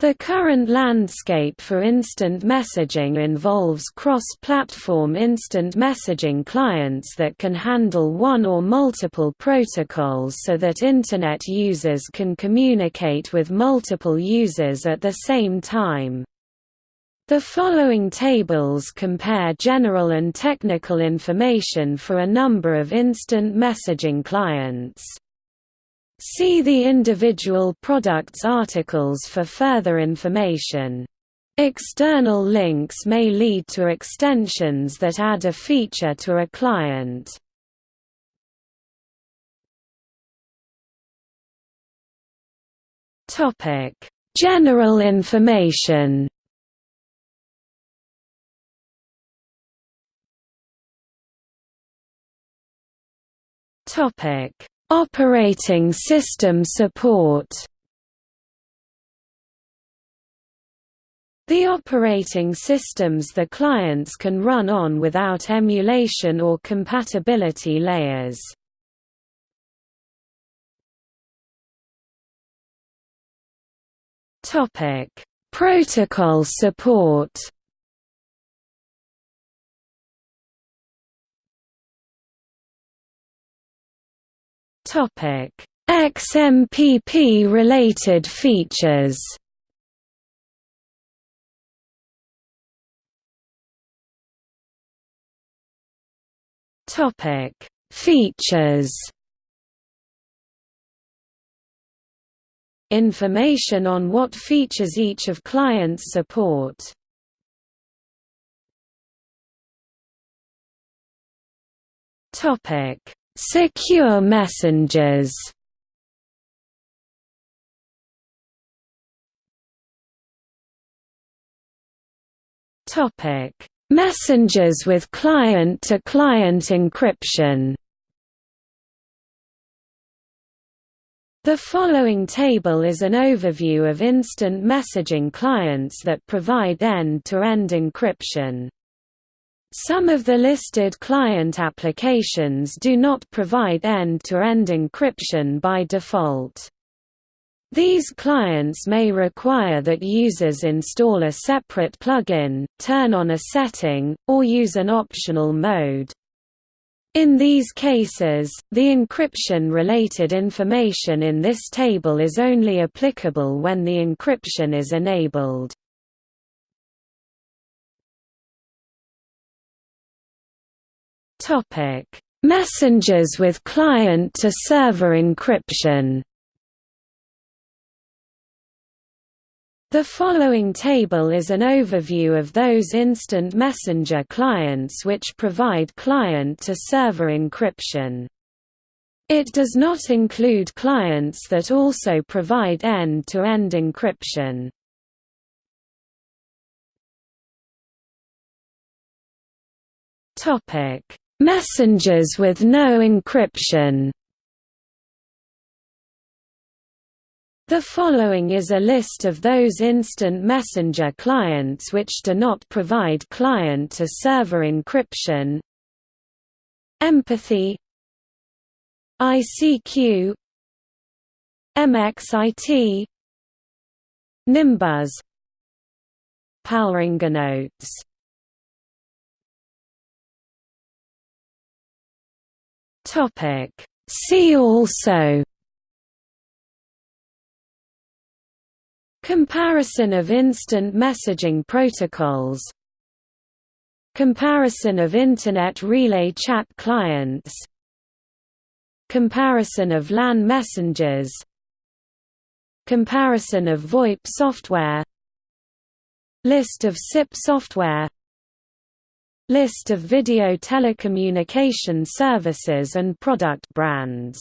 The current landscape for instant messaging involves cross-platform instant messaging clients that can handle one or multiple protocols so that Internet users can communicate with multiple users at the same time. The following tables compare general and technical information for a number of instant messaging clients. See the individual products articles for further information. External links may lead to extensions that add a feature to a client. General information. Topic: Operating system support The operating systems the clients can run on without emulation or compatibility layers. Protocol support Topic: XMPP related features. Topic: Features. Information on what features each of clients support. Topic: Secure messengers Topic: Messengers with client-to-client -client encryption. The following table is an overview of instant messaging clients that provide end-to-end -end encryption. Some of the listed client applications do not provide end-to-end -end encryption by default. These clients may require that users install a separate plugin, turn on a setting, or use an optional mode. In these cases, the encryption-related information in this table is only applicable when the encryption is enabled. Topic: Messengers with client-to-server encryption. The following table is an overview of those instant messenger clients which provide client-to-server encryption. It does not include clients that also provide end-to-end -end encryption. Topic: Messengers with no encryption. The following is a list of those instant messenger clients which do not provide client-to-server encryption. Empathy. ICQ MXIT Nimbuzz. Palringanotes Topic. See also Comparison of instant messaging protocols Comparison of Internet Relay Chat clients Comparison of LAN messengers Comparison of VoIP software List of SIP software List of video telecommunication services and product brands